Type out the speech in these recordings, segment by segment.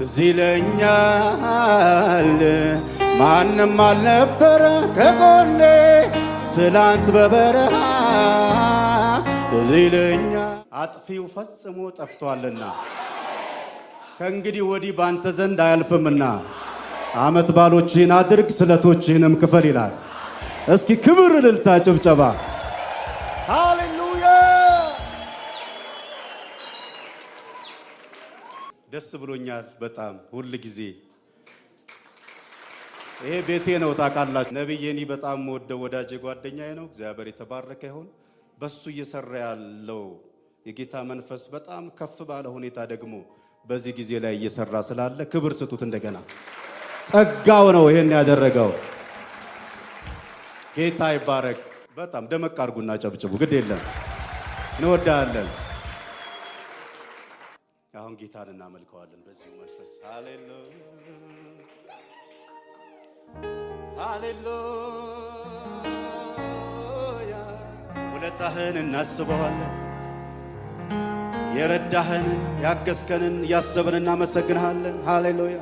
ትዝ ይለኛል ማንም አልነበረ ከጎኔ ትላንት በበረሃ ትዝ ይለኛል አጥፊው ፈጽሞ ጠፍቷልና ከእንግዲህ ወዲህ ባንተ ዘንድ አያልፍምና ዓመት ባሎችህን አድርግ ስለቶችህንም ክፈል ይላል። እስኪ ክብር፣ እልልታ፣ ጭብጨባ ሃሌሉያ! ደስ ብሎኛል በጣም ሁል ጊዜ ይሄ ቤቴ ነው ታውቃላችሁ። ነቢዬኒ በጣም ወደ ወዳጄ ጓደኛዬ ነው። እግዚአብሔር የተባረከ ይሁን። በሱ እየሰራ ያለው የጌታ መንፈስ በጣም ከፍ ባለ ሁኔታ ደግሞ በዚህ ጊዜ ላይ እየሰራ ስላለ ክብር ስጡት። እንደገና ጸጋው ነው ይሄን ያደረገው። ጌታ ይባረክ። በጣም ደመቅ አድርጉና ጨብጭቡ። ግድ የለም እንወዳለን። አሁን ጌታን እናመልከዋለን በዚሁ መንፈስ። ሃሌሉያ! ውለታህን እናስበዋለን። የረዳህንን ያገዝከንን እያሰብን እናመሰግንሃለን። ሃሌሉያ!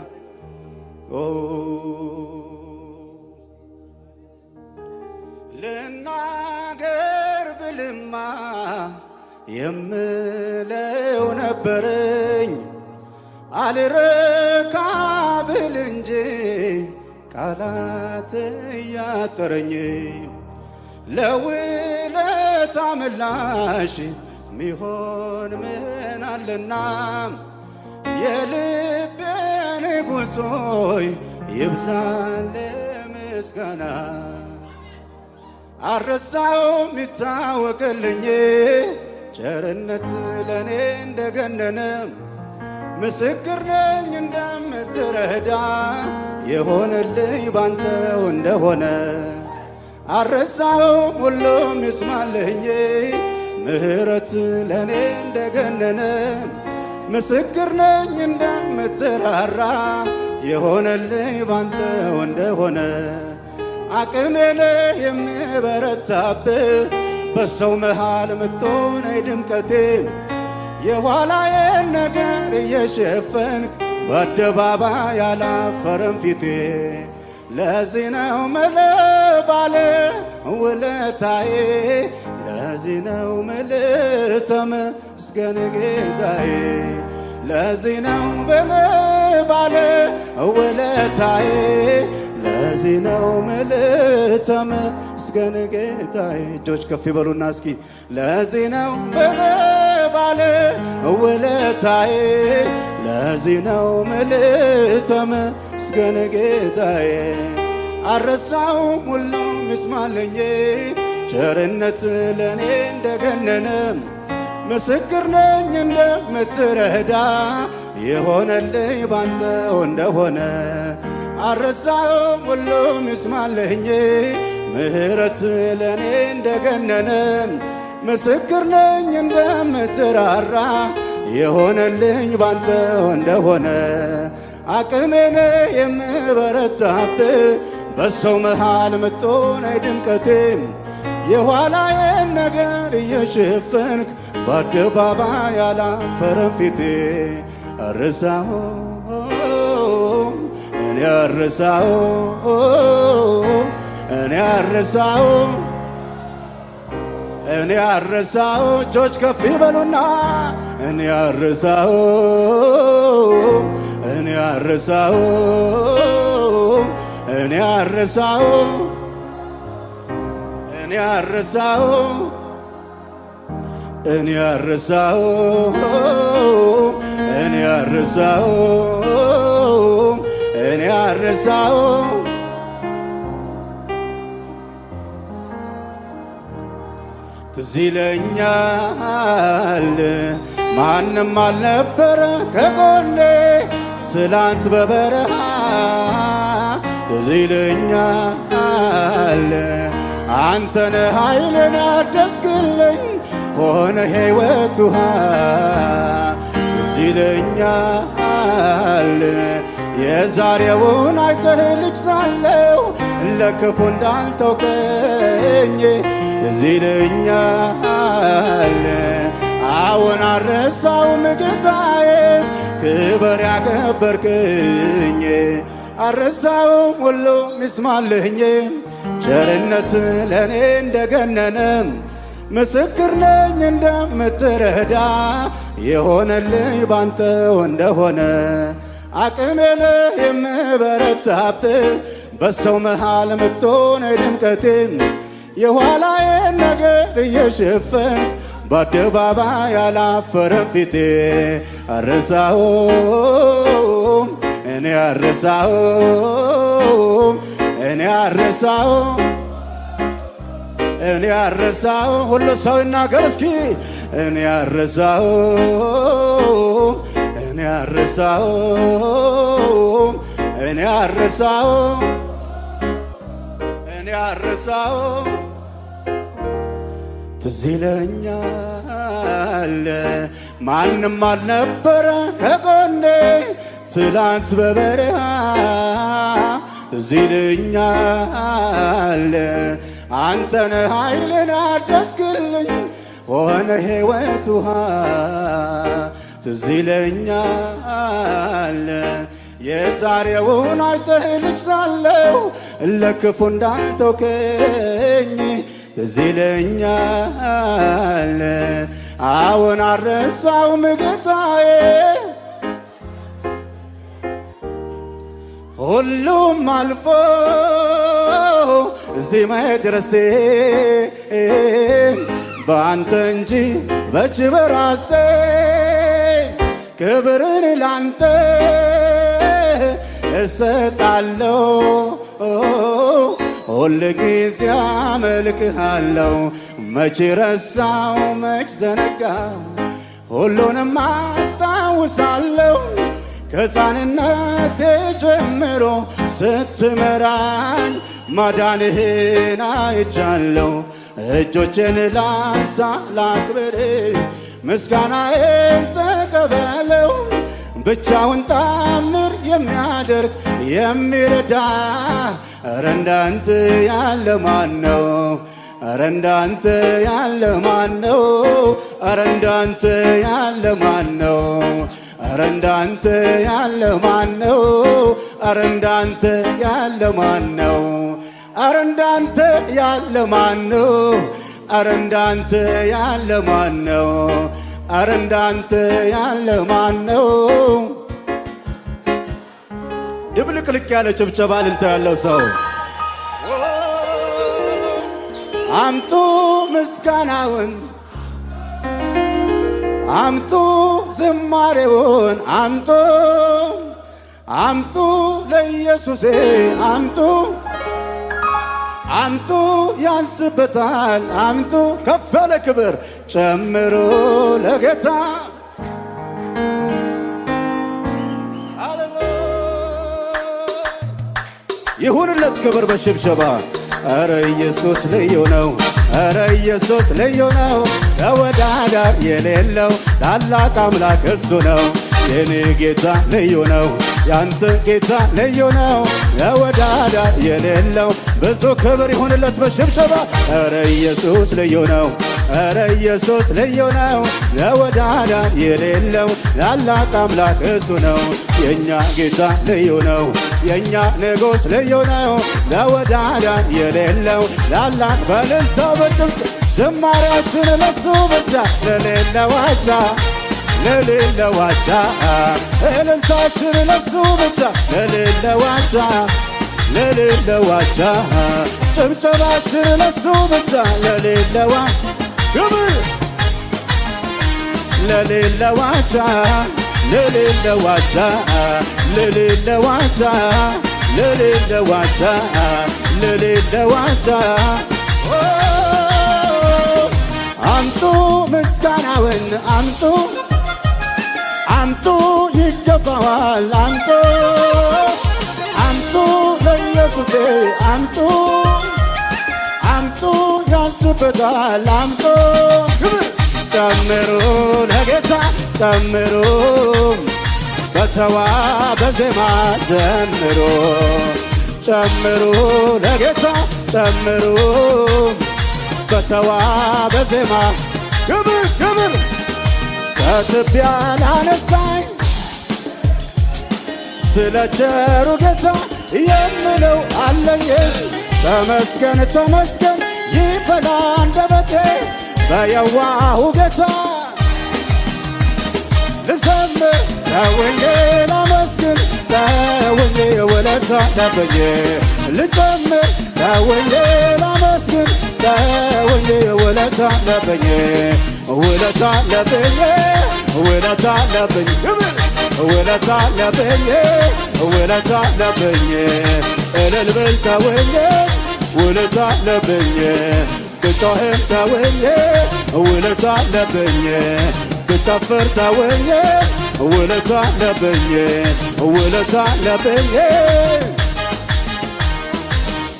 ልናገር ብልማ የምለው ነበረኝ። አልረካ ብል እንጂ ቃላት እያጠረኝ ለውለታ ምላሽ ሚሆን ምን አለና? የልቤን ጉዞይ ይብዛል ምስጋና አረሳውም ይታወቅልኝ ቸርነት ለእኔ እንደገነነ ምስክር ነኝ እንደምትረዳ የሆነልኝ ባንተው እንደሆነ አረሳውም ሁሉም ይስማልኝ ምሕረት ለእኔ እንደገነነ ምስክር ነኝ እንደምትራራ የሆነልኝ ባንተው እንደሆነ አቅሜነ የምበረታብህ በሰው መሃል ምትሆነኝ ድምቀቴ የኋላዬን ነገር እየሸፈንክ በአደባባይ ያላፈረም ፊቴ። ለዚህ ነው ምልህ ባለ ውለታዬ። ለዚህ ነው ምልህ ተመስገን ጌታዬ። ለዚህ ነው ምልህ ባለ ውለታዬ። ለዚህ ነው ምልህ ተመስገን ጌታዬ። እጆች ከፍ ይበሉና እስኪ ለዚህ ነው ምልህ ባለ ውለታዬ ለዚህ ነው ምልህ ተመስገን ጌታዬ። አረሳውም ሁሉም ይስማለኝ ቸርነት ለእኔ እንደገነነ ምስክር ነኝ እንደምትረዳ የሆነልኝ ባንተው እንደሆነ አረሳውም ሁሉም ይስማለኝ ምሕረት ለእኔ እንደገነነ ምስክር ነኝ እንደምትራራ የሆነልኝ ባንተው እንደሆነ አቅሜነ የምበረታብህ በሰው መሃል ምትሆነኝ ድምቀቴ የኋላዬን ነገር እየሸፈንክ በአደባባይ ያላፈረም ፊቴ አረሳሁ እኔ አረሳሁ እኔ አረሳሁ እኔ አረሳሁ እጆች ከፍ ይበሉና እኔ አረሳሁ እኔ አረሳሁ እኔ አረሳሁ እኔ አረሳሁ እኔ አረሳሁ እኔ አረሳሁ እኔ አረሳሁ ትዝ ይለኛል። ማንም አልነበረ ከጎኔ ትላንት በበረሃ ትዝ ይለኛል። አንተነ ኃይልን ያደስክልኝ ሆነ ሕይወት ውሃ ትዝ ይለኛል። የዛሬውን አይተህ ልጅ ሳለው ለክፉ እንዳልተውከኝ ትዝ ይለኛል። አዎን አረሳውም ጌታዬ ክበር ያከበርክኝ አረሳውም ሁሉ ሚስማልኝ ቸርነት ለእኔ እንደገነነ ምስክር ነኝ እንደምትረዳ የሆነልኝ ባንተው እንደሆነ አቅሜ ነህ የምበረታብህ በሰው መሃል ምትሆነ ድምቀቴ የኋላዬን ነገር እየሸፈንክ በአደባባይ አላፈረም ፊቴ። አረሳውም እኔ አረሳውም እኔ አረሳውም እኔ አረሳው ሁሉ ሰው ይናገር እስኪ። እኔ አረሳው እኔ አረሳው እኔ አረሳው እኔ አረሳው ትዝ ይለኛል። ማንም አልነበረ ከጎኔ ትላንት በበረሃ ትዝ ይለኛል። አንተነ ኃይልን አደስክልኝ ሆነ ሕይወት ውሃ ትዝ ይለኛል። የዛሬውን አይተህ ልጅ ሳለሁ ለክፉ እንዳልተውከኝ ትዝ ይለኛል አዎን አረሳውም ጌታዬ ሁሉም አልፎ እዚህ መድረሴ በአንተ እንጂ በእጅ በራሴ ክብርን ላንተ እሰጣለሁ ሁል ጊዜ አመልክሃለሁ መች ረሳው መች ዘነጋው ሁሉንም አስታውሳለሁ ከሕፃንነቴ ጀምሮ ስትመራኝ ማዳንህን አይቻለሁ። እጆቼን ላንሳ ላክብር፣ ምስጋናዬን ተቀበለው። ብቻውን ታምር የሚያደርግ የሚረዳ እንዳንተ ያለ ማን ነው? እንዳንተ ያለ ማን ነው? እንዳንተ ያለ ማን ነው? እንዳንተ ያለ ማን ነው? እንዳንተ ያለ ማን ነው? እንዳንተ ያለ ማን ነው? እንዳንተ ያለ ማን ነው? ኧረ እንዳንተ ያለ ማን ነው? ድብልቅልቅ ያለ ጭብጨባ እልልታ ያለው ሰው አምጡ ምስጋናውን አምጡ ዝማሬውን አምጡ አምጡ ለኢየሱሴ አምጡ አምጡ ያንስበታል አምጡ ከፍ ያለ ክብር ጨምሮ ለጌታ። ይሁንለት ክብር በሽብሸባ። ኧረ ኢየሱስ ልዩ ነው ኧረ ኢየሱስ ልዩ ነው። ተወዳዳር የሌለው ታላቅ አምላክ እሱ ነው። የኔ ጌታ ልዩ ነው ያንተ ጌታ ልዩ ነው። ተወዳዳር የሌለው ብዙ ክብር ይሁንለት በሽብሸባ። ኧረ ኢየሱስ ልዩ ነው። ኧረ ኢየሱስ ልዩ ነው። ተወዳዳር የሌለው ታላቅ አምላክ እሱ ነው። የእኛ ጌታ ልዩ ነው። የእኛ ንጉሥ ልዩ ነው። ተወዳዳር የሌለው ታላቅ በእልልታ በጭብጨባ ዝማሬያችን ለሱ ብቻ ለሌለ ليلة وعدها إلى تأثر لسوبتها ليلة وعدها ليلة وعدها تبت تأثر لسوبتها ليلة وعدها ليلة وعدها ليلة وعدها ليلة وعدها ليلة وعدها ليلة وعدها أمتو مسكنة وين أمتو አንቱ ይገባዋል አንቱ አንቱ ለኢየሱሴ አንቱ። አንቱ ያስበታል አንቱ ጨምሩ ለጌታ ጨምሩ። በተዋበ ዜማ ዘምሩ ጨምሩ ለጌታ ጨምሩ። በተዋበ ዜማ ግብር ግብር ከትቢያን አነሳኝ። ስለ ቸሩ ጌታ የምለው አለኝ። ተመስገን ተመስገን ይበላ አንደበቴ። በየዋሁ ጌታ ልዘምር። ለውኜ ላመስግን ለውኜ ወለታ ለብዬ ልዘምር ለውኜ ላመስግን ለውኜ ወለታ ለብዬ ውለታ ለብዬ ውለታ አለብኝ ውለታ አለብኝ ውለታ አለብኝ እልል ብል ተውኜ ውለታ አለብኝ ብጮህም ተውኜ ውለታ አለብኝ ብጨፍር ተውኜ ውለታ አለብኝ ውለታ አለብኝ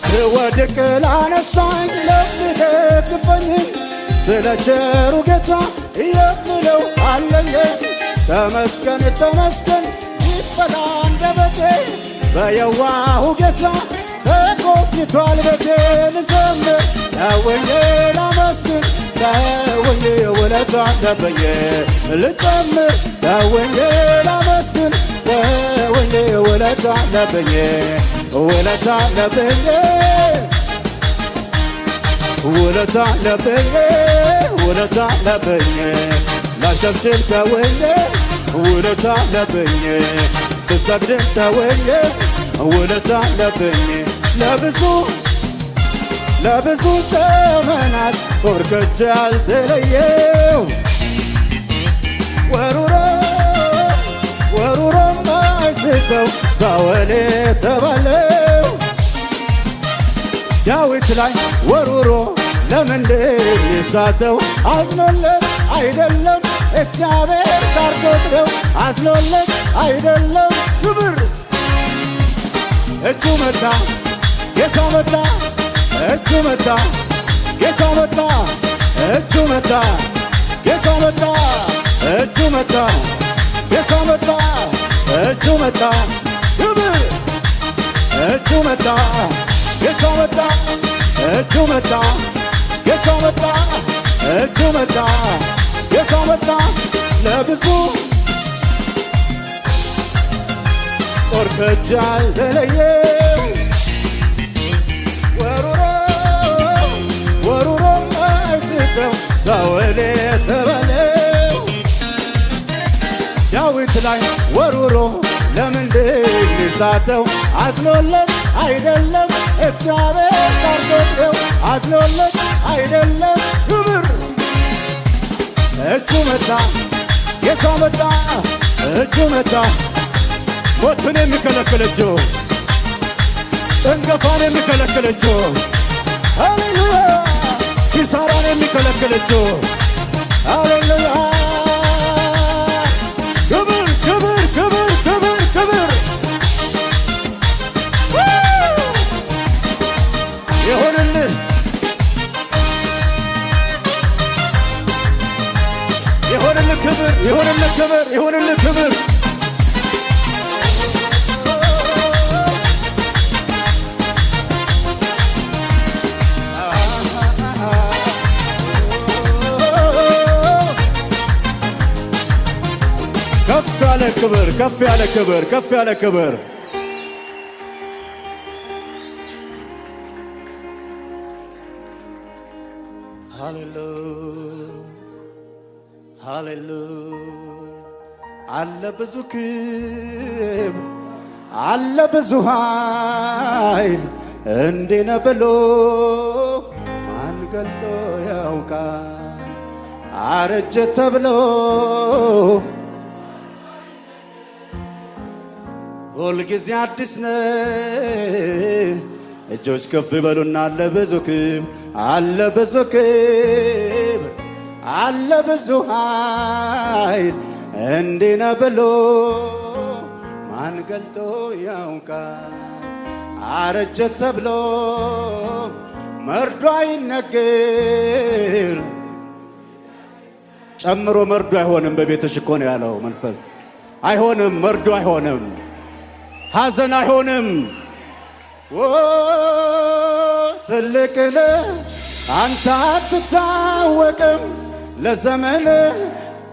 ስወድቅ ላነሳኝ ለሚደግፈኝ ስለ ቸሩ ጌታ የምለው አለኝ። ተመስገን ተመስገን ይበላ አንደበቴ። በየዋሁ ጌታ ተጎብኝቷል ቤቴ ልዘምር ተውኜ ላመስግን ተውኜ ውለታ አለብኝ ልጨምር ተውኜ ላመስግን ተውኜ ውለታ አለብኝ ውለታ አለብኝ ውለታ አለብኝ ውለታ አለብኝ ላሸብሽብ ተውኜ ውለታ አለብኝ ብሰግድም ተውኜ ውለታ አለብኝ ለብዙ ለብዙ ዘመናት ከእጄ አልተለየው ወሩሮ ወሩሮ ማይስተው ሳወል የተባለው ዳዊት ላይ ወሩሮ ለምንድን ይሳተው አዝኖለት አይደለም እግዚአብሔር ታርጎት አዝኖለት አይደለም ክብር እጁ መታ ጌታ መታ እጁ መታ ጌታ መታ እጁ መታ ጌታ መታ እጁ መታ ጌታ መታ እጁ መታ ክብር እጁ መታ ጌታ መታ እጁ መታ ጌታ መታ እጁ መታ መታ ለብዙ ጦር ከእጅ አልተለየው ወሩሮ ወሩሮ አይስተው ሳወል የተባለው ዳዊት ላይ ወሩሮ ለምንድን ይሳተው አዝኖለት አይደለም እግዚአብሔር ታርጎት አዝኖለት አይደለም ክብር እጁ መታ ጌታ መታ እጁ መታ ሞትን የሚከለክል እጁ ጭንገፋን የሚከለክል እጁ ሃሌሉያ ኪሳራን የሚከለክል እጁ ሃሌሉያ ክብር ይሁንልህ ክብር ይሁንልህ ክብር። ከፍ ያለ ክብር ከፍ ያለ ክብር ከፍ ያለ ክብር አለ ብዙ ክብር አለ ብዙ ኃይል እንዲህ ነው ብሎ ማን ገልጦ ያውቃል? አረጀ ተብሎ ሁልጊዜ አዲስ ነህ። እጆች ከፍ ይበሉና አለ ብዙ ክብር አለ ብዙ ክብር አለ ብዙ ኃይል እንዲህ ነው ብሎ ማን ገልጦ ያውቃል? አረጀ ተብሎ መርዶ አይነገር። ጨምሮ መርዶ አይሆንም። በቤትሽ እኮ ነው ያለው መንፈስ። አይሆንም፣ መርዶ አይሆንም፣ ሐዘን አይሆንም። ትልቅ ነህ አንተ አትታወቅም፣ ለዘመን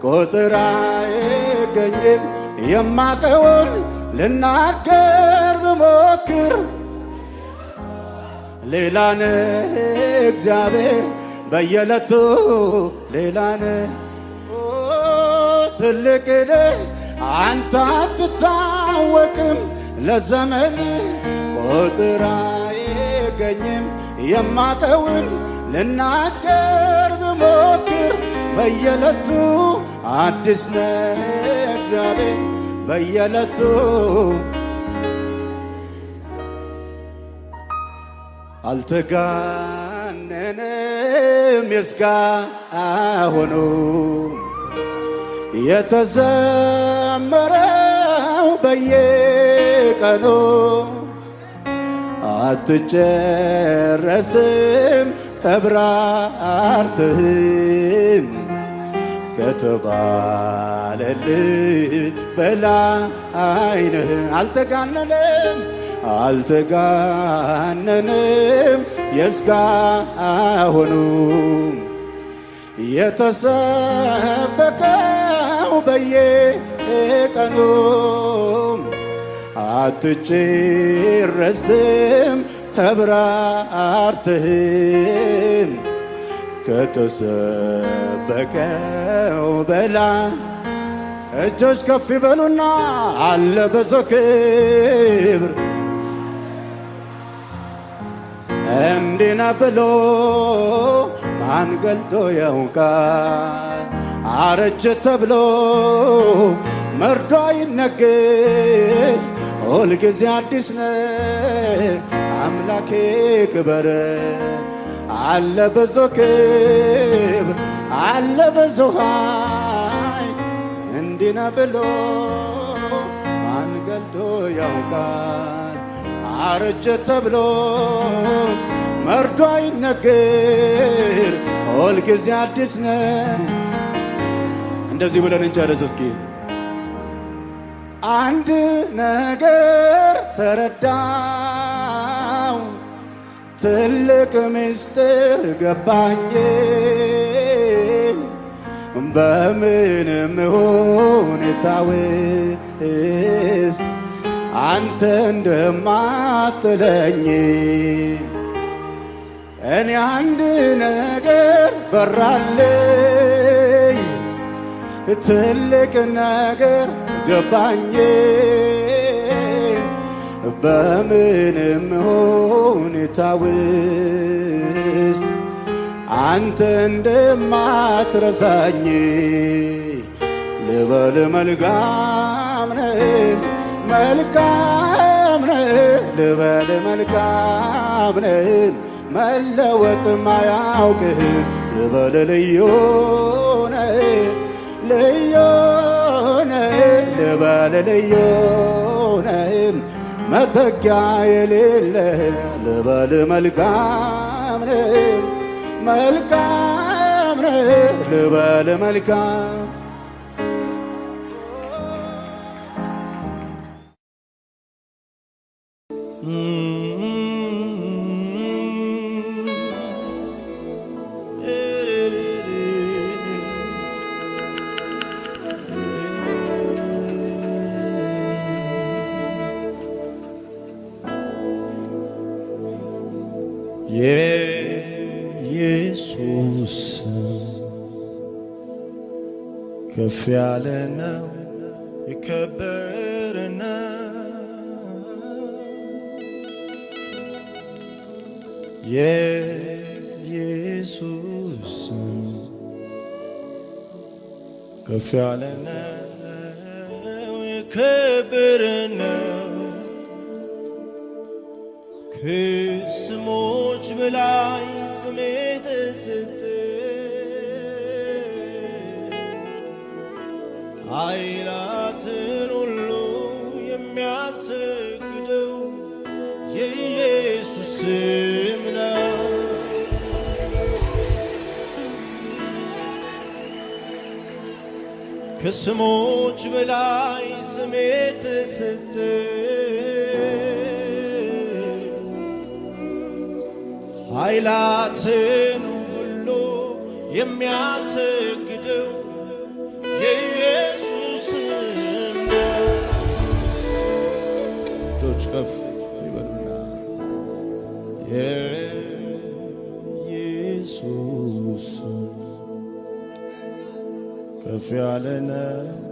ቁጥር አይገኝም። የማቀውን ልናገር ብሞክር ሌላ ነህ እግዚአብሔር በየዕለቱ ሌላ ነህ ኦ፣ ትልቅ ነህ አንተ አትታወቅም ለዘመን ቁጥር አይገኝም የማቀውን ልናገር ብሞክር በየዕለቱ አዲስ ነህ እግዚአብሔር በየዕለቱ አልተጋነንም የእስካሁኑ የተዘመረው በየቀኑ አትጨረስም ተብራርትህም ከተባለልህ በላይ ነህ። አልተጋነንም አልተጋነንም የእስካሁኑ የተሰበከው በየቀኑ አትጨረስም ተብራርትህም ከተሰበከው በላይ እጆች ከፍ ይበሉና አለ በዞ ክብር እንዲነ ብሎ ማን ገልጦ ያውቃል? አረጀ ተብሎ መርዶ አይነገር። ሁልጊዜ አዲስ ነህ አምላኬ ክበር አለ በዞ ክብር አለ በዞ ኃይል እንዲነ ብሎ ማን ገልጦ ያውቃል? አረጀ ተብሎ መርዶ አይነገር። ሁልጊዜ አዲስ ነህ። እንደዚህ ብለን እንጨርስ እስኪ። አንድ ነገር ተረዳው፣ ትልቅ ምስጢር ገባኝ። በምንም ሁኔታ ውስጥ አንተ እንደማትለኝ እኔ አንድ ነገር በራልኝ፣ ትልቅ ነገር ገባኝ። በምንም ሁኔታ ውስጥ አንተ እንደማትረሳኝ ልበል መልካም ነህ መልካም ነህ ልበል መልካም ነህ መለወጥ ማያውቅህ ልበል ልዩ ነህ ልዩ ነህ ልበል ልዩ ነህ መተኪያ የሌለህ ልበል መልካም ነህ መልካም ነህ ልበል መልካም ከፍ ያለ ነው የከበረ ነው የኢየሱስ ኃይላትን ሁሉ የሚያሰግደው የኢየሱስ ስም ነው። ከስሞች በላይ ስሜ ተሰጠ ኃይላትን ሁሉ የሚያሰግደው في علينا.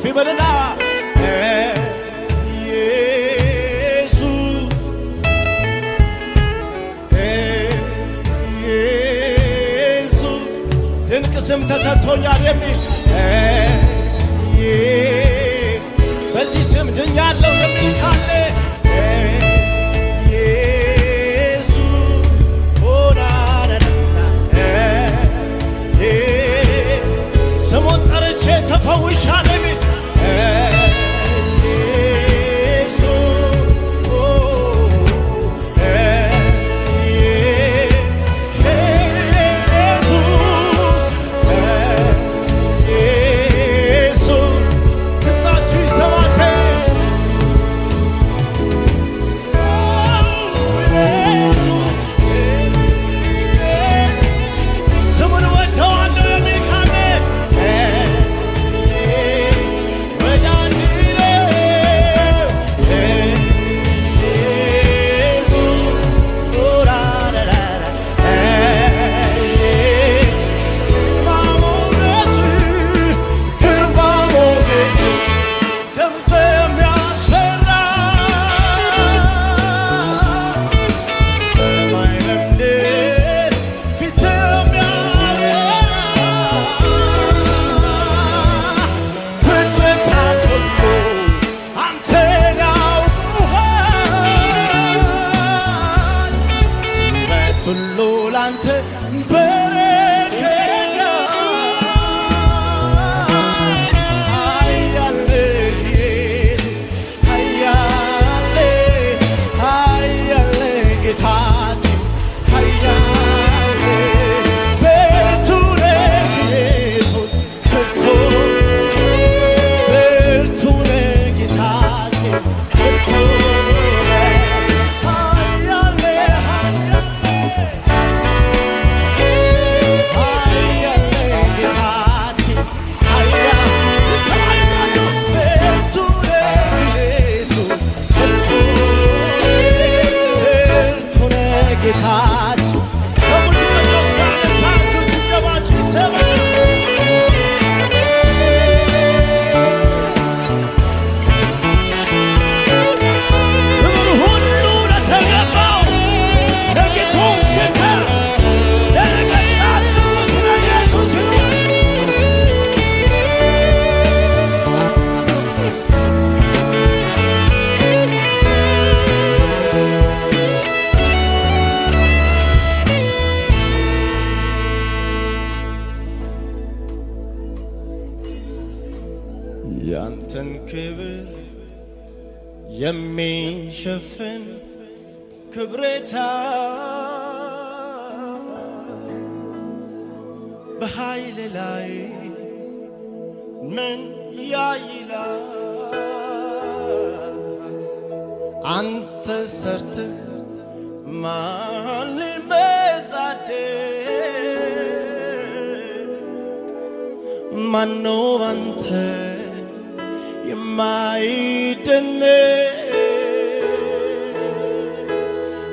ከፍ ይበልና eh, eh, ድንቅ ስም ተሰጥቶኛል የሚል eh, በዚህ ስም ድኛለሁ የሚል ካለ ሁሉ ላንተ በረ man 너한테 이 마이 됐네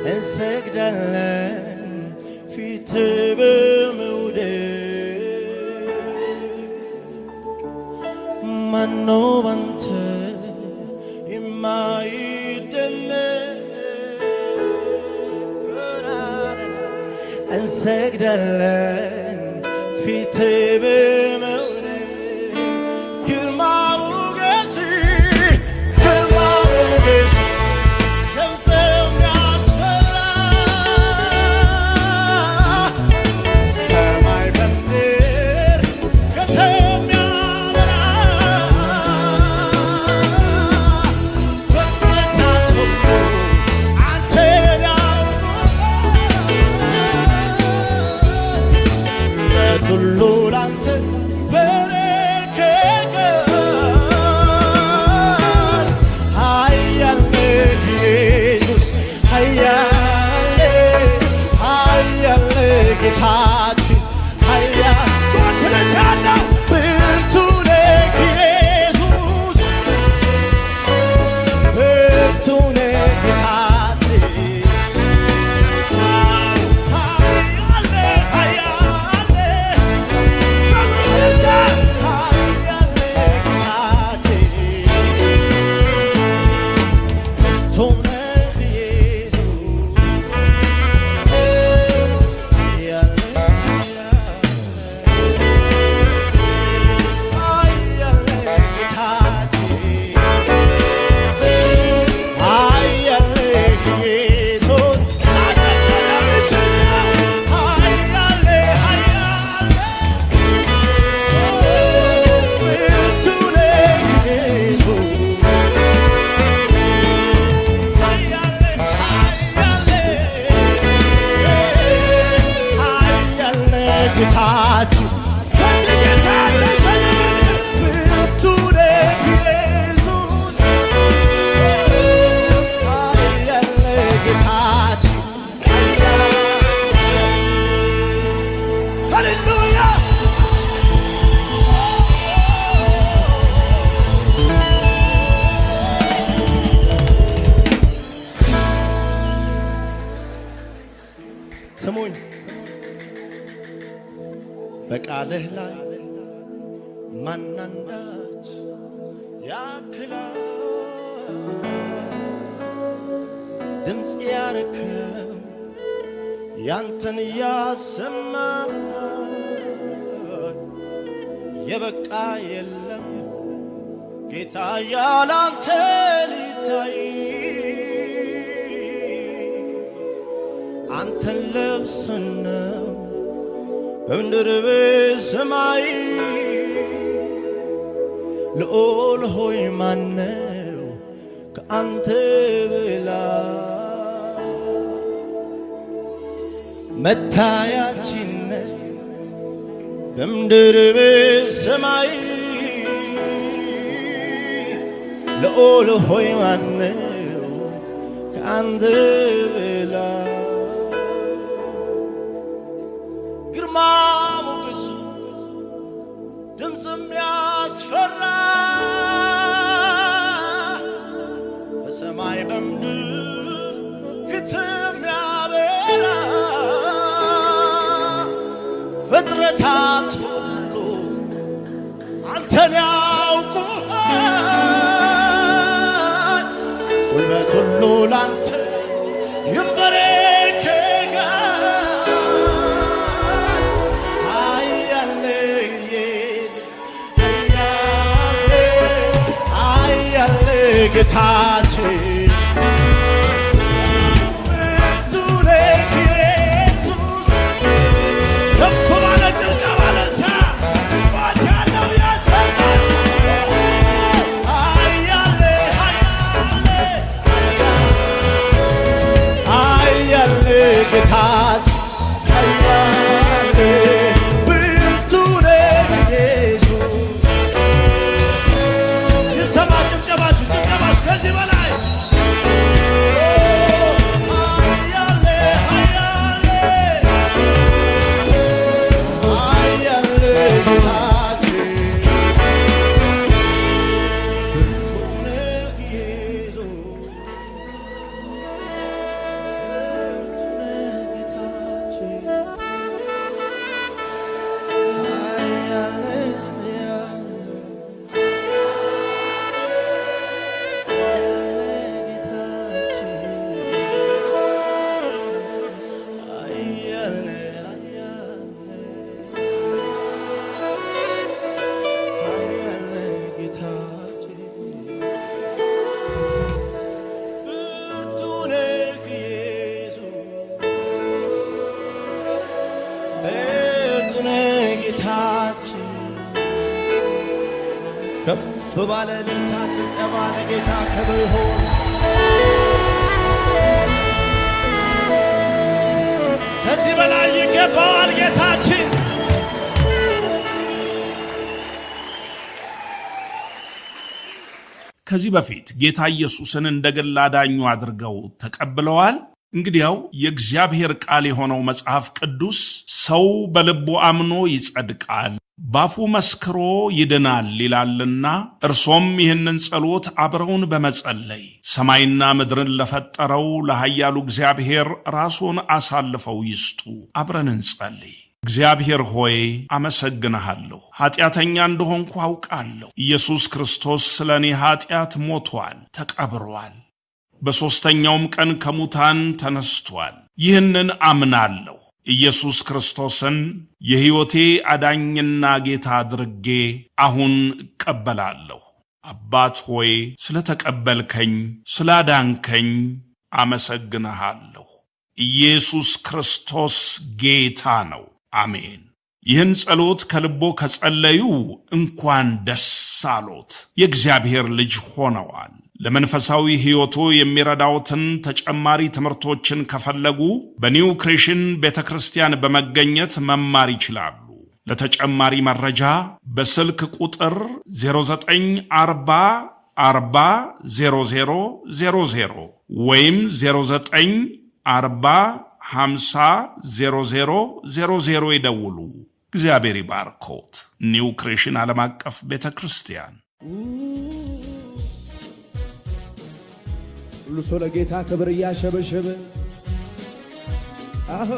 እንሰግዳለን ፊት በመውደድ ማነው ባንተ የማይደለቅ እንሰግዳለን ፊት በ በምድር ሰማይ ልዑል ሆይ ማነው ከአንተ በላይ? ግርማ ሞገስ ድምፅም ያስፈራ እኔ ያውቁሃል። ጉልበት ሁሉ ላንተ ይንበረከካል። አያልዬ አያል ጌታችን ባለ እልልታ ጭብጨባ ለጌታ ክብር ይሁን። ከዚህ በላይ ይገባዋል ጌታችን። ከዚህ በፊት ጌታ ኢየሱስን እንደ ግል አዳኙ አድርገው ተቀብለዋል? እንግዲያው የእግዚአብሔር ቃል የሆነው መጽሐፍ ቅዱስ ሰው በልቡ አምኖ ይጸድቃል፣ ባፉ መስክሮ ይድናል ይላልና እርሶም ይህንን ጸሎት አብረውን በመጸለይ ሰማይና ምድርን ለፈጠረው ለኃያሉ እግዚአብሔር ራስዎን አሳልፈው ይስጡ። አብረን እንጸልይ። እግዚአብሔር ሆይ አመሰግንሃለሁ። ኀጢአተኛ እንደሆንኩ አውቃለሁ። ኢየሱስ ክርስቶስ ስለ እኔ ኀጢአት ሞቷል፣ ተቀብሯል፣ በሦስተኛውም ቀን ከሙታን ተነስቷል። ይህንን አምናለሁ። ኢየሱስ ክርስቶስን የሕይወቴ አዳኝና ጌታ አድርጌ አሁን እቀበላለሁ። አባት ሆይ ስለ ተቀበልከኝ፣ ስላዳንከኝ አመሰግንሃለሁ። ኢየሱስ ክርስቶስ ጌታ ነው። አሜን። ይህን ጸሎት ከልቦ ከጸለዩ እንኳን ደስ አሎት፣ የእግዚአብሔር ልጅ ሆነዋል። ለመንፈሳዊ ሕይወቱ የሚረዳውትን ተጨማሪ ትምህርቶችን ከፈለጉ በኒው ክሬሽን ቤተ ክርስቲያን በመገኘት መማር ይችላሉ። ለተጨማሪ መረጃ በስልክ ቁጥር 0940 40 00 00 ወይም 0940 50 00 00 ይደውሉ። እግዚአብሔር ይባርኮት። ኒው ክሬሽን ዓለም አቀፍ ቤተ ክርስቲያን ሁሉ ሰው ለጌታ ክብር እያሸበሸበ አሆ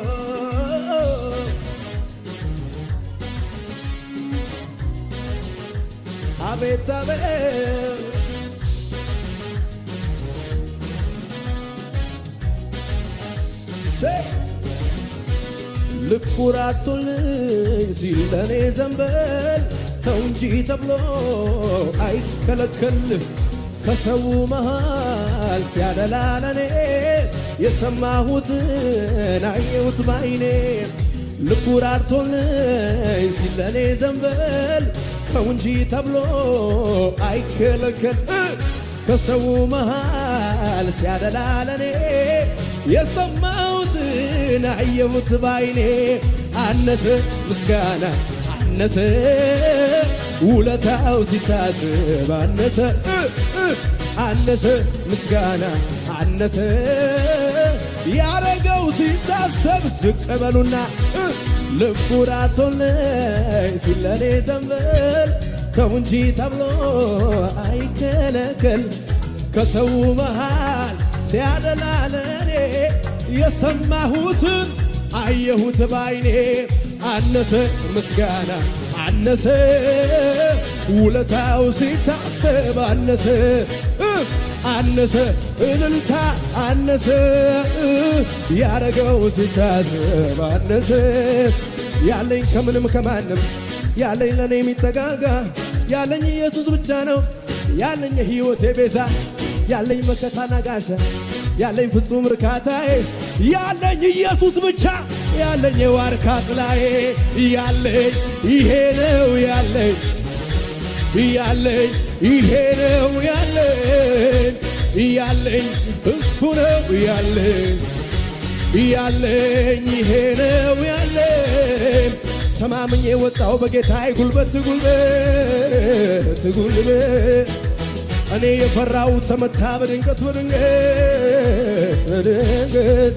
አቤት አቤት ሴ ልኩ ራቶልኝ ሲል ለኔ ዘንበል ተው እንጂ ተብሎ አይከለከልም ከሰው መሃል ሲያደላ ለኔ የሰማሁትን አየሁት ባይኔ። ልቡ ራርቶልኝ ሲል ለኔ ዘንበል ተው እንጂ ተብሎ አይከለከል። ከሰው መሃል ሲያደላ ለኔ የሰማሁትን አየሁት ባይኔ። አነሰ ምስጋና አነሰ ውለታው ሲታስብ አነሰ አነሰ ምስጋና አነሰ። ያረገው ሲታሰብ ዝቅ በሉና ልቡ ራቶልኝ ሲለኔ ዘንበል። ተው እንጂ ተብሎ አይከለከል ከሰው መሃል ሲያደላ የሰማሁትን አየሁት ባይኔ። አነሰ ምስጋና አነሰ ውለታው ሲታሰብ አነሰ አነሰ እልልታ አነሰ ያረገው ሲታሰብ አነሰ። ያለኝ ከምንም ከማንም ያለኝ ለእኔ የሚጠጋጋ ያለኝ ኢየሱስ ብቻ ነው ያለኝ የሕይወቴ ቤዛ ያለኝ መከታና ጋሻ ያለኝ ፍጹም እርካታዬ ያለኝ ኢየሱስ ብቻ ያለኝ የዋርካ ጥላዬ ያለኝ ይሄ ነው ያለኝ ያለኝ ይሄ ነው ያለኝ ያለኝ እሱ ነው ያለኝ ያለኝ ይሄ ነው ያለኝ። ተማምኜ ወጣው በጌታዬ ጉልበት ጉልበት ጉልበት። እኔ የፈራው ተመታ በድንገት በድንገት በድንገት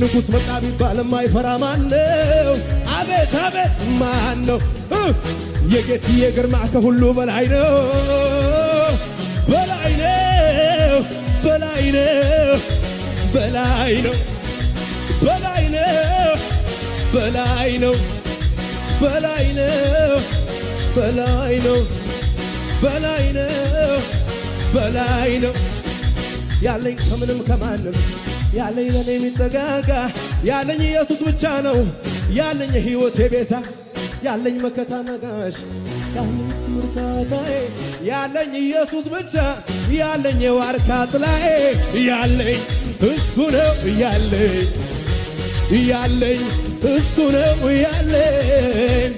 ንጉሥ መጣ ቢባል የማይፈራ ማን ነው? አቤት አቤት ማን ነው? የጌትዬ ግርማ ከሁሉ በላይ ነው፣ በላይ ነው፣ በላይ ነው፣ በላይ ነው፣ በላይ ነው፣ በላይ ነው፣ በላይ ነው፣ በላይ ነው፣ በላይ ነው፣ በላይ ነው ያለኝ ከምንም ከማንም ያለኝ ለኔ የሚጠጋጋ ያለኝ ኢየሱስ ብቻ ነው። ያለኝ የሕይወቴ ቤዛ ያለኝ መከታ ነጋሽ ያለኝ ምርታታዬ ያለኝ ኢየሱስ ብቻ ያለኝ የዋርካ ጥላዬ ያለኝ እሱ ነው ያለኝ ያለኝ እሱ ነው ያለኝ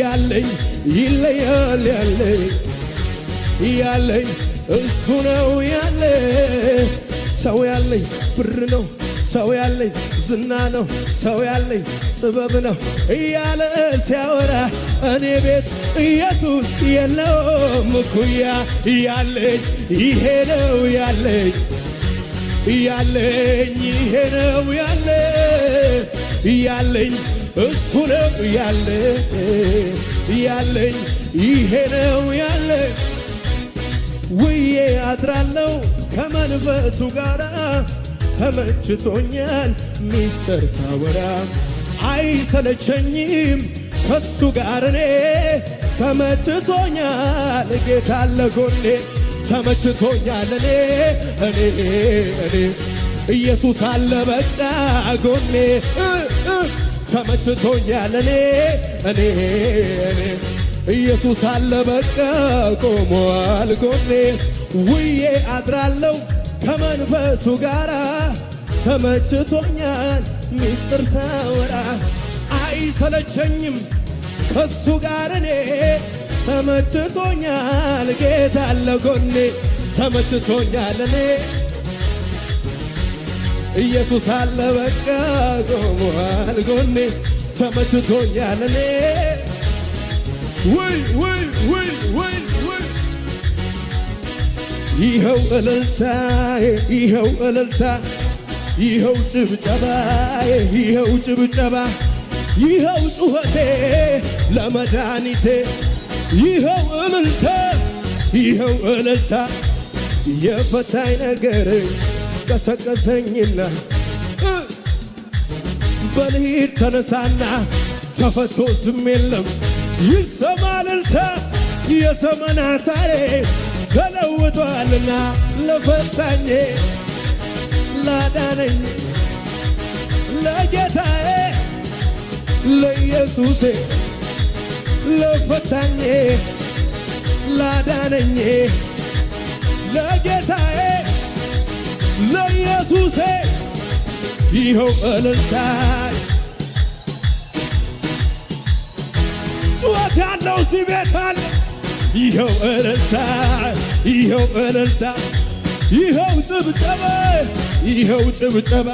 ያለኝ ይለያል ያለኝ ያለኝ እሱ ነው ያለ ሰው ያለኝ ብር ነው ሰው ያለኝ ዝና ነው ሰው ያለኝ ጥበብ ነው እያለ ሲያወራ እኔ ቤት ኢየሱስ የለውም እኩያ ያለኝ ይሄ ነው ያለኝ ያለኝ ይሄ ነው ያለ ያለኝ እሱ ነው ያለ ያለኝ ይሄ ነው ያለ ውዬ አድራለሁ ከመንፈሱ ጋር ተመችቶኛል ሚስጥር ሳወራ። አይሰለቸኝም ከሱ ጋር እኔ። ተመችቶኛል ጌታ አለ ጎኔ ተመችቶኛል እኔ እኔ እኔ። ኢየሱስ አለ በቃ ጎኔ። ተመችቶኛል እኔ እኔ እኔ ኢየሱስ አለ በቃ ቆሟል ጎኔ ውዬ አድራለሁ ከመንፈሱ ጋር ተመችቶኛል ሚስጥር ሳወራ። አይሰለቸኝም ከሱ ጋር እኔ። ተመችቶኛል ጌታ አለ ጎኔ። ተመችቶኛል እኔ። ኢየሱስ አለ በቃ ቆሟል ጎኔ ተመችቶኛል እኔ ውይ ውይ ውይ ውይ ውይ! ይኸው እልልታ ይኸው እልልታ ይኸው ጭብጨባ ይኸው ጭብጨባ ይኸው ጩኸቴ ለመድኃኒቴ ይኸው እልልታ ይኸው እልልታ። የፈታኝ ነገር ቀሰቀሰኝና በልሂድ ተነሳና ተፈቶ ዝም የለም ይሰማ እልልታ የዘመናት ታሪክ ተለውጧልና ለፈታኜ ላዳነኝ ለጌታዬ ለኢየሱሴ ለፈታኜ ላዳነኝ ለጌታዬ ለኢየሱሴ ይኸው እልልታ ጩኸት ያለው እዚህ ቤት አለ። ይኸው እልልታ ይኸው እልልታ ይኸው ጭብጨባ ይኸው ጭብጨባ።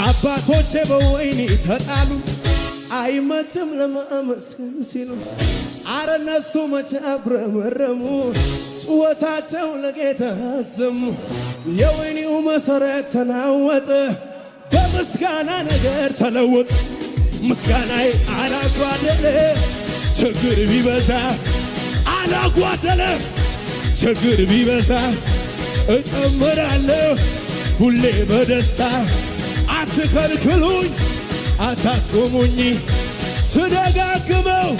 አባቶቼ በወይኒ ተጣሉ። አይመችም ለማመስገን ሲሉ አረ እነሱ መቼ አጉረመረሙ ጩኸታቸው ለጌታ አሰሙ። የወይኒው መሠረት ተናወጠ በምስጋና ነገር ተለወጠ ምስጋናዬ አላጓደለ ችግር ቢበዛ አላጓደለ ችግር ቢበዛ እጨምራለሁ ሁሌ በደስታ። አትከልክሉኝ አታስቆሙኝ። ስደጋግመው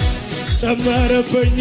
ጨመረብኝ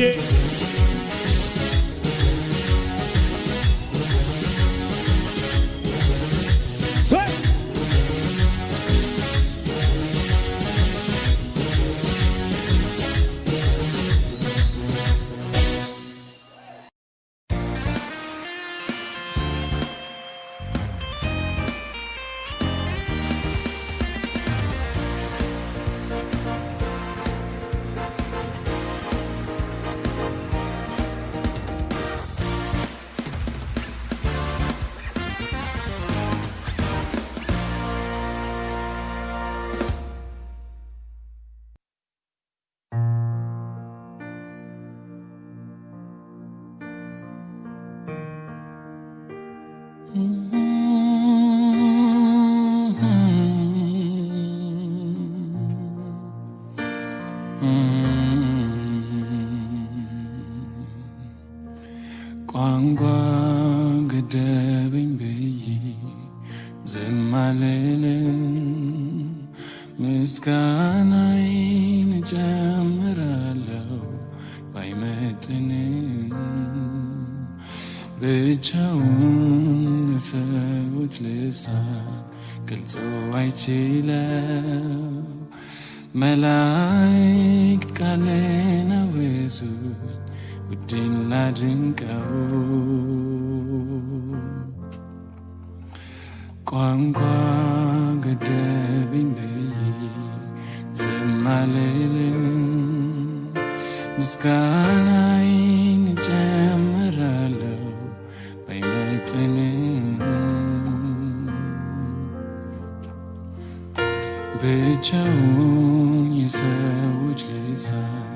ብቻውን የሰዎች ልሳን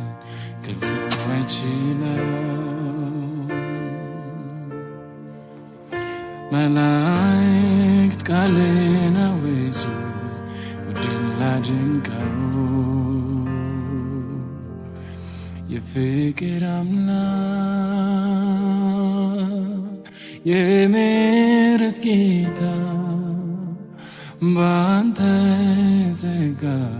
ግልጽ አይችለው መላእክት ቃልን አወሱ ውድን ላድንቀው። የፍቅር አምላክ የምሕረት ጌታ በአንተ God.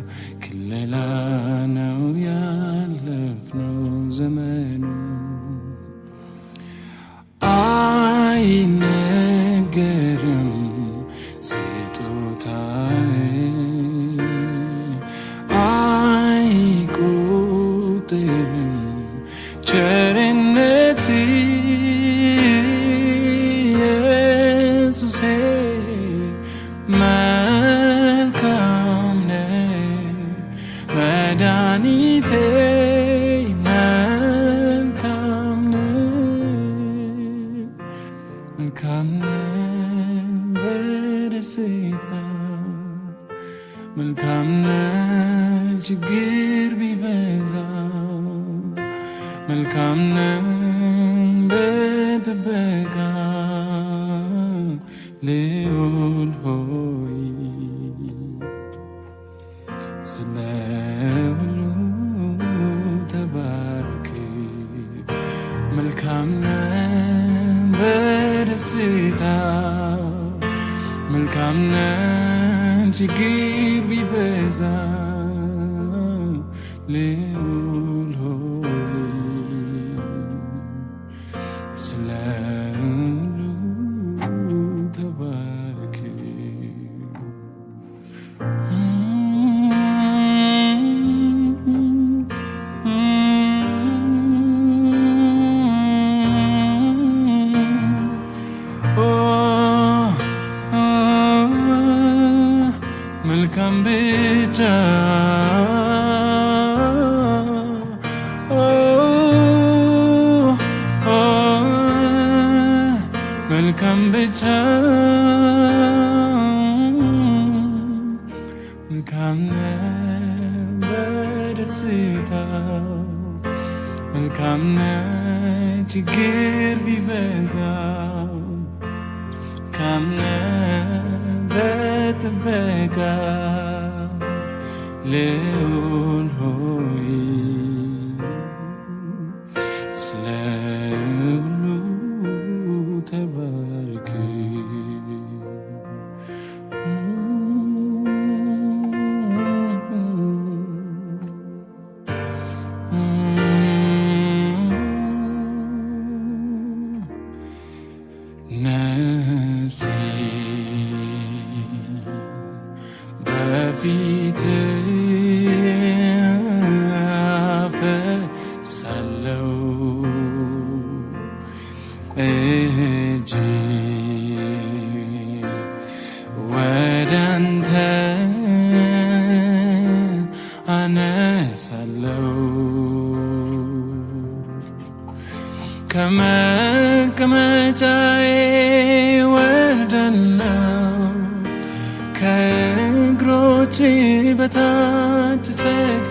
በደስታ መልካምነት ችግር ቢበዛ እጅ ወደ አንተ አነሳለው ከመቀመጫዬ ወደለው ከእግሮች በታች ሰግ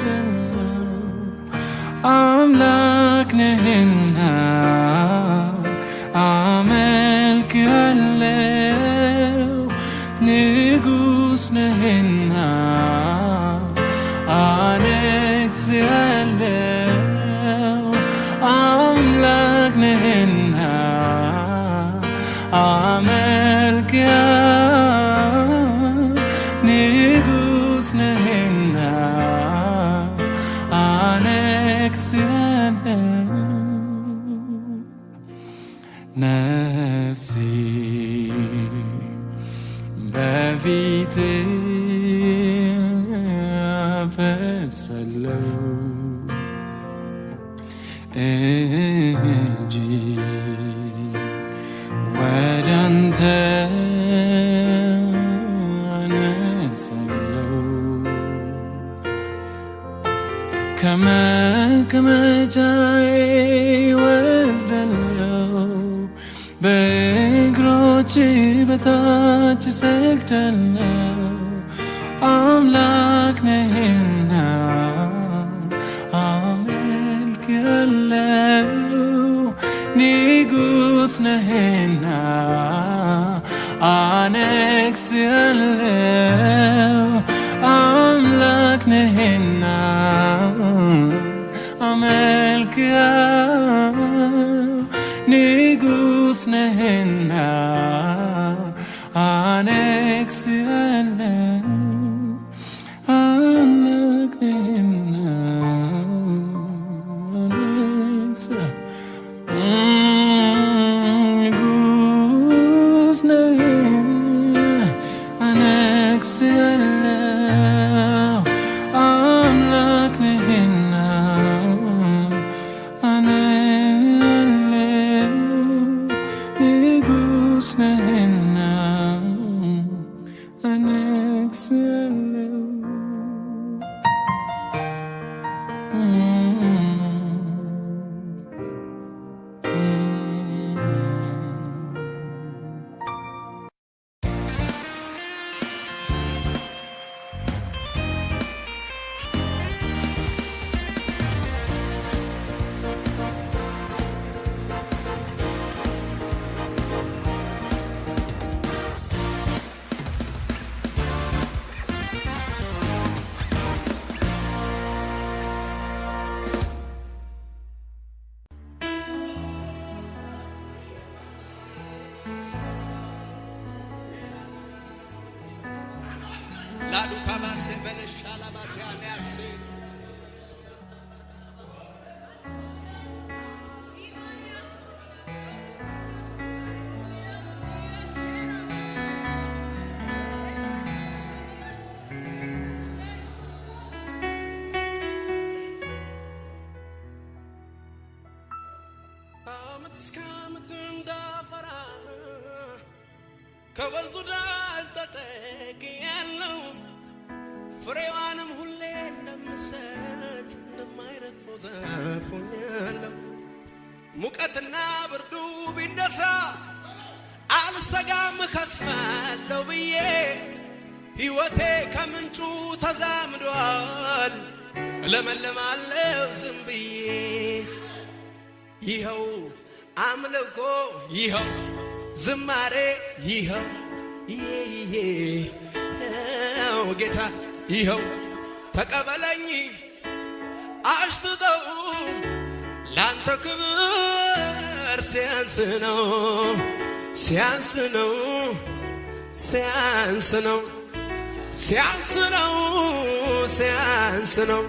after love om lak na hinna om el kelu ni gus na hinna an exle om lak na hinna om el kelu ni gus na hinna ከወንዙ ዳር ተጠግያለሁ። ፍሬዋንም ሁሌ እንደምሰጥ እንደማይረግፈው ዛፍ ሙቀትና ብርዱ ቢነሳ አልሰጋም ከስማለሁ ብዬ ሕይወቴ ከምንጩ ተዛምዷል። እለመልማለሁ ዝም ብዬ ይኸው አምልኮ ይኸው ዝማሬ ይኸው ይኸው ጌታ ይኸው ተቀበለኝ አሽትተው ላንተ ክብር ሲያንስ ነው ሲያንስ ነው ሲያንስ ነው ሲያንስ ነው ሲያንስ ነው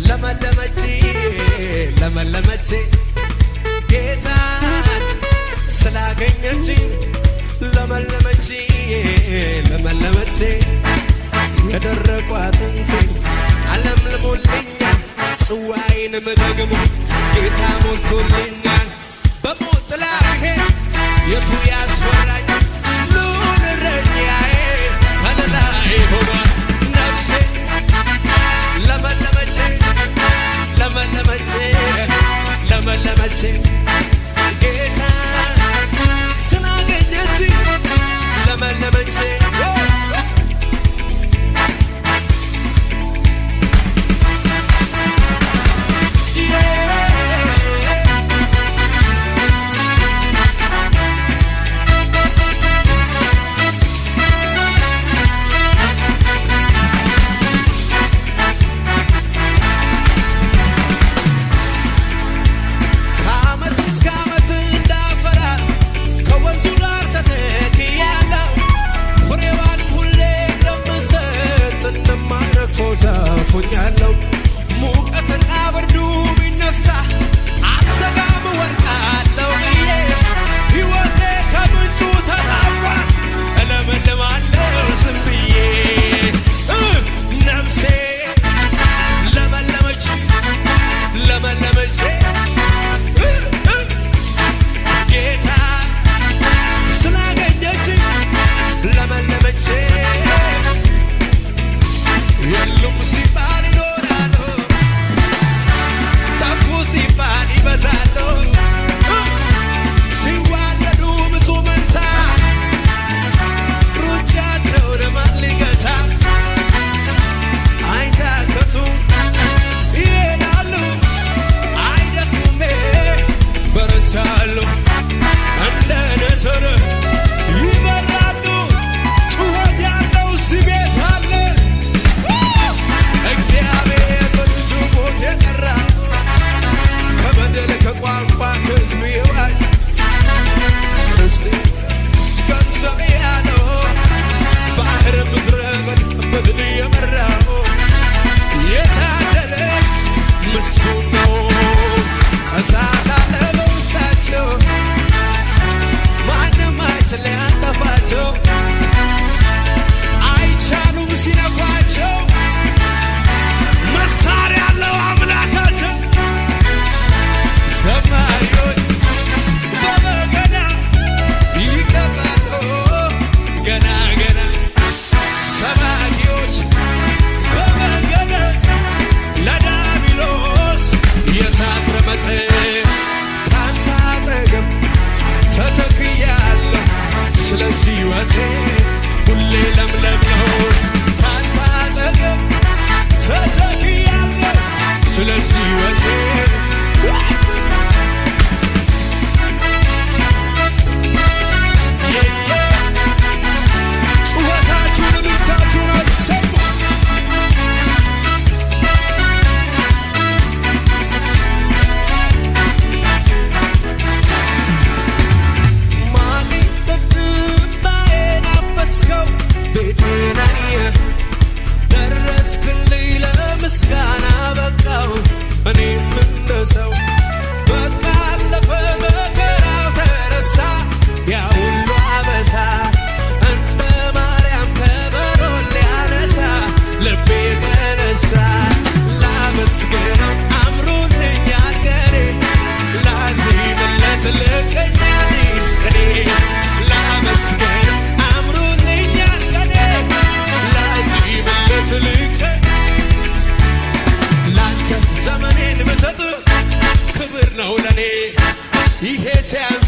ለመለመች ለመለመች ጌታን ስላገኘች ለመለመች ለመለመች የደረቁ አጥንቴ አለምልሞልኛል ጽዋዬንም ደግሞ ጌታ ሞልቶልኛል። በሞት ጥላ ያስፈራኝ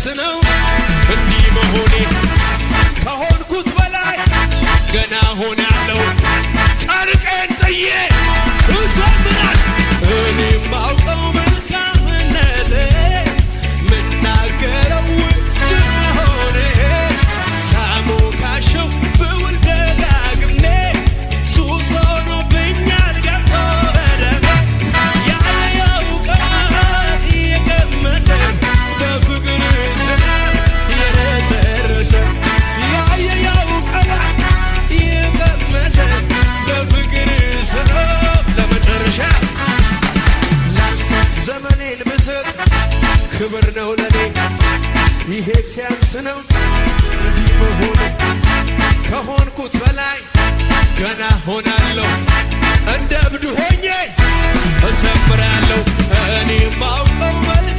Listen, know. ነው? እንዲህ መሆኑ ከሆንኩት በላይ ገና ሆናለሁ። እንደ እብድ ሆኜ እዘምራለሁ። እኔ ማውቀው መልክ